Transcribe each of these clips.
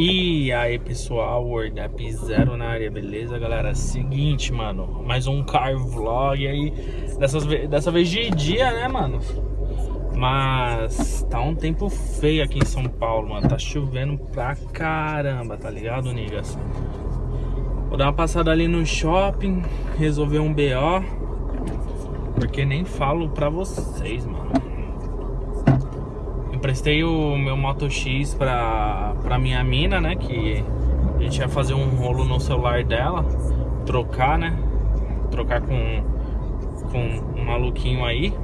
E aí pessoal, WordApp Zero na área, beleza galera? Seguinte, mano, mais um car vlog aí, dessas, dessa vez de dia, né, mano? Mas tá um tempo feio aqui em São Paulo, mano, tá chovendo pra caramba, tá ligado, niggas? Vou dar uma passada ali no shopping, resolver um BO, porque nem falo pra vocês, mano. Emprestei o meu Moto X pra, pra minha mina, né? Que a gente ia fazer um rolo no celular dela. Trocar, né? Trocar com, com um maluquinho aí.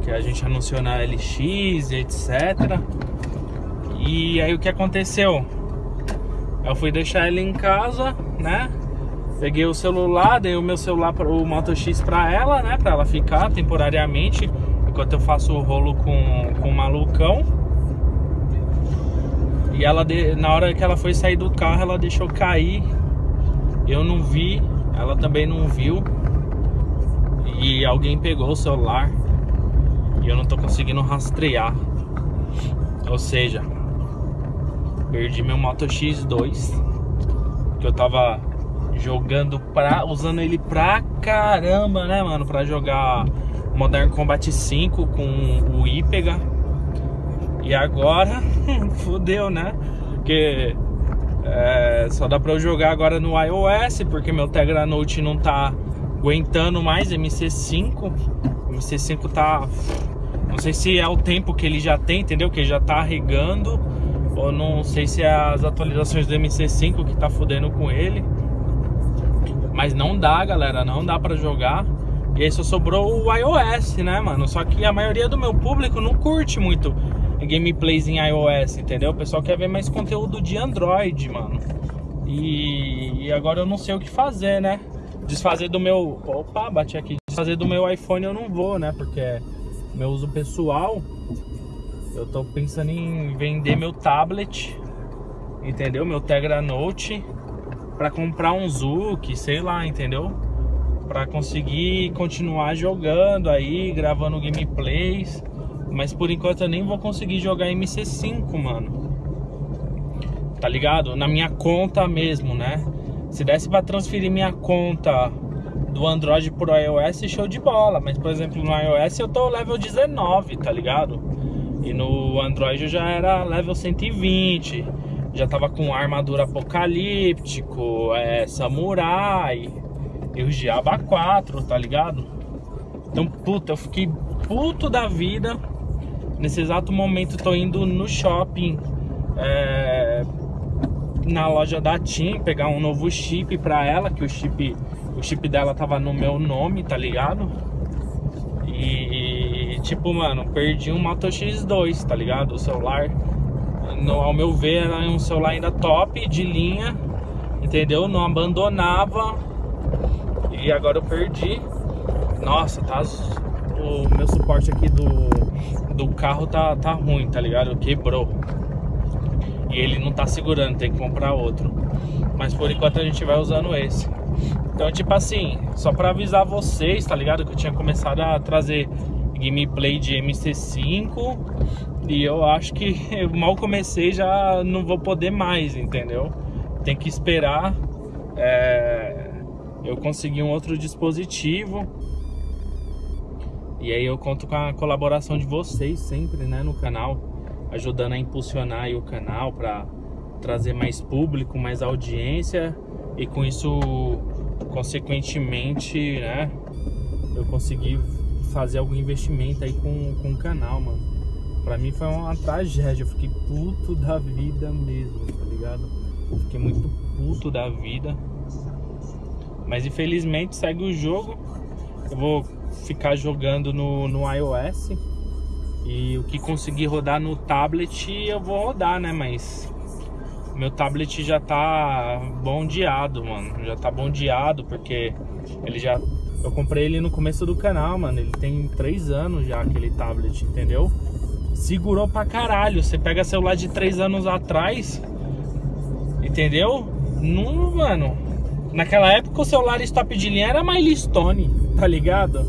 Que a gente anunciou na LX etc. E aí o que aconteceu? Eu fui deixar ele em casa, né? Peguei o celular, dei o meu celular, o Moto X pra ela, né? Pra ela ficar temporariamente enquanto eu faço o rolo com, com o malucão. E ela, na hora que ela foi sair do carro, ela deixou cair. Eu não vi, ela também não viu. E alguém pegou o celular. E eu não tô conseguindo rastrear. Ou seja, perdi meu Moto X2. Que eu tava jogando pra. usando ele pra caramba, né, mano? Pra jogar Modern Combat 5 com o Ipega. E agora, fodeu, né? Porque é, só dá pra eu jogar agora no iOS, porque meu Tegra Note não tá aguentando mais MC5. MC5 tá. Não sei se é o tempo que ele já tem, entendeu? Que ele já tá regando. Ou não sei se é as atualizações do MC5 que tá fodendo com ele. Mas não dá, galera, não dá pra jogar. E aí só sobrou o iOS, né, mano? Só que a maioria do meu público não curte muito gameplays em iOS, entendeu? O pessoal quer ver mais conteúdo de Android, mano. E, e agora eu não sei o que fazer, né? Desfazer do meu... Opa, bati aqui. Desfazer do meu iPhone eu não vou, né? Porque é meu uso pessoal. Eu tô pensando em vender meu tablet, entendeu? Meu Tegra Note para comprar um Zuki, sei lá, entendeu? Para conseguir continuar jogando aí, gravando gameplays. Mas por enquanto eu nem vou conseguir jogar MC5, mano. Tá ligado? Na minha conta mesmo, né? Se desse para transferir minha conta do Android pro iOS, show de bola. Mas, por exemplo, no iOS eu tô level 19, tá ligado? E no Android eu já era level 120. Já tava com armadura apocalíptico, é, samurai e o Diaba 4, tá ligado? Então, puta, eu fiquei puto da vida. Nesse exato momento tô indo no shopping é, na loja da TIM pegar um novo chip pra ela, que o chip, o chip dela tava no meu nome, tá ligado? E tipo, mano, perdi um Moto X2, tá ligado? O celular, no, ao meu ver, era um celular ainda top de linha, entendeu? Não abandonava e agora eu perdi. Nossa, tá. O meu suporte aqui do, do carro tá, tá ruim, tá ligado? Quebrou. E ele não tá segurando, tem que comprar outro. Mas por enquanto a gente vai usando esse. Então, tipo assim, só pra avisar vocês, tá ligado? Que eu tinha começado a trazer gameplay de MC5 e eu acho que eu mal comecei já não vou poder mais, entendeu? Tem que esperar é, eu consegui um outro dispositivo. E aí eu conto com a colaboração de vocês sempre, né, no canal, ajudando a impulsionar o canal para trazer mais público, mais audiência e com isso, consequentemente, né, eu consegui fazer algum investimento aí com, com o canal, mano. Pra mim foi uma tragédia, eu fiquei puto da vida mesmo, tá ligado? fiquei muito puto da vida. Mas infelizmente segue o jogo. Eu vou ficar jogando no, no iOS. E o que conseguir rodar no tablet eu vou rodar, né? Mas meu tablet já tá bondeado, mano. Já tá bondeado porque ele já. Eu comprei ele no começo do canal, mano. Ele tem 3 anos já, aquele tablet, entendeu? Segurou pra caralho. Você pega celular de 3 anos atrás, entendeu? Não, mano Naquela época o celular stop de linha era Milestone, tá ligado?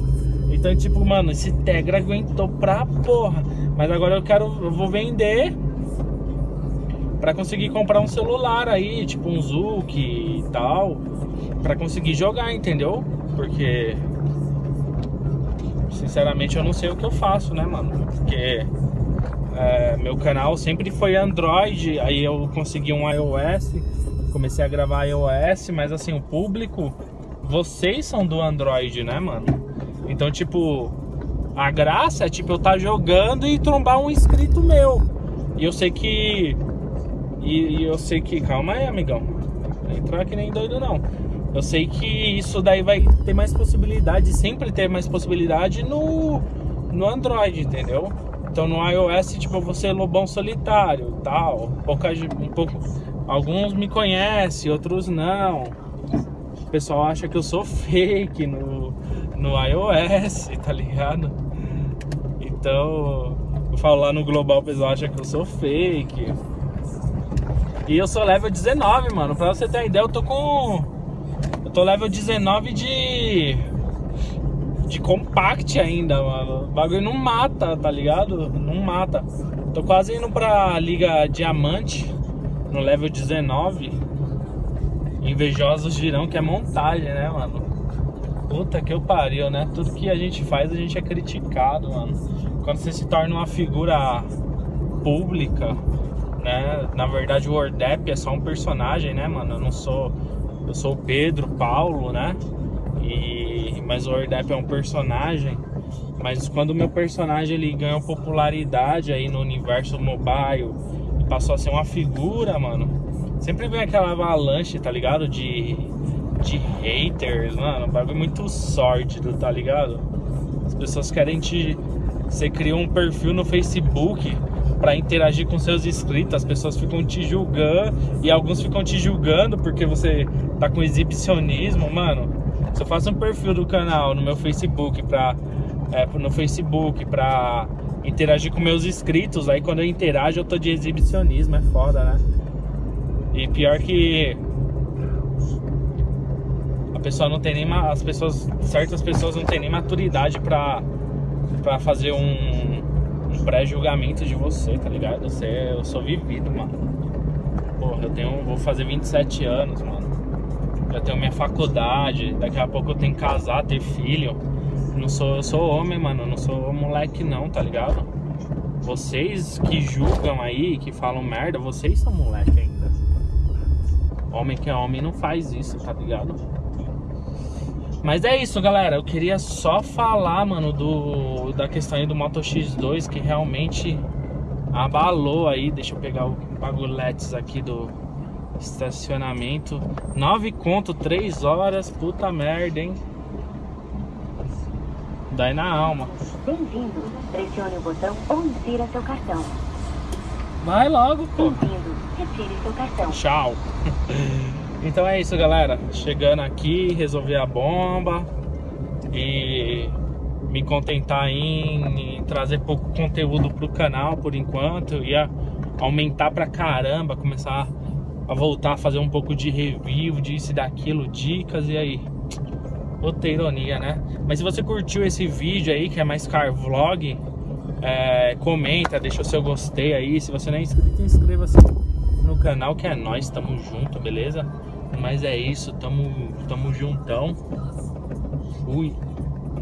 Então, tipo, mano, esse Tegra aguentou pra porra. Mas agora eu quero, eu vou vender para conseguir comprar um celular aí, tipo um Zuki e tal, para conseguir jogar, entendeu? Porque sinceramente eu não sei o que eu faço, né, mano? Porque é, meu canal sempre foi Android, aí eu consegui um iOS, comecei a gravar iOS, mas assim, o público, vocês são do Android, né, mano? Então, tipo, a graça é tipo eu estar tá jogando e trombar um inscrito meu. E eu sei que. E, e eu sei que. Calma aí, amigão. Não entrar que nem doido não. Eu sei que isso daí vai ter mais possibilidade, sempre ter mais possibilidade no, no Android, entendeu? Então no iOS, tipo, você lobão solitário, tal. Pouca, um pouco, alguns me conhecem, outros não. O pessoal acha que eu sou fake no, no iOS, tá ligado? Então, eu falo lá no Global, o pessoal acha que eu sou fake. E eu sou level 19, mano. Pra você ter uma ideia, eu tô com. Eu tô level 19 de. De compact ainda, mano. O bagulho não mata, tá ligado? Não mata. Tô quase indo pra Liga Diamante, no level 19. Invejosos dirão que é montagem, né, mano? Puta que eu pariu, né? Tudo que a gente faz, a gente é criticado, mano. Quando você se torna uma figura pública, né? Na verdade, o Ordep é só um personagem, né, mano? Eu não sou. Eu sou o Pedro Paulo, né? E, mas o Ordep é um personagem. Mas quando o meu personagem ele ganhou popularidade aí no universo mobile passou a ser uma figura, mano, sempre vem aquela avalanche, tá ligado? De de haters, mano. Um bagulho muito sórdido, tá ligado? As pessoas querem te. Você cria um perfil no Facebook para interagir com seus inscritos, as pessoas ficam te julgando e alguns ficam te julgando porque você tá com exibicionismo, mano. Se eu faço um perfil do canal no meu Facebook pra. É, no Facebook pra interagir com meus inscritos, aí quando eu interajo eu tô de exibicionismo, é foda, né? E pior que pessoa não tem nem as pessoas certas pessoas não têm nem maturidade para para fazer um, um pré-julgamento de você, tá ligado? Você, eu sou vivido, mano. Porra, eu tenho vou fazer 27 anos, mano. Eu tenho minha faculdade, daqui a pouco eu tenho que casar, ter filho. Não sou, eu sou homem, mano, não sou moleque não, tá ligado? Vocês que julgam aí, que falam merda, vocês são moleque ainda. Homem que é homem não faz isso, tá ligado? Mas é isso, galera. Eu queria só falar, mano, do da questão aí do Moto X2 que realmente abalou aí. Deixa eu pegar o bagulhetes aqui do estacionamento. 9 conto, 3 horas. Puta merda, hein? Dai na alma. Bem-vindo. Pressione o botão ou insira seu cartão. Vai logo, pô. Bem-vindo. Retire seu cartão. Tchau. Então é isso, galera. Chegando aqui, resolver a bomba e me contentar em, em trazer pouco conteúdo pro canal por enquanto. Eu ia aumentar pra caramba, começar a voltar a fazer um pouco de review disso e daquilo, dicas e aí. Outra ironia, né? Mas se você curtiu esse vídeo aí, que é mais car vlog, é, comenta, deixa o seu gostei aí. Se você não é inscrito, inscreva-se no canal que é nós, tamo junto, beleza? Mas é isso, tamo, tamo juntão. Fui.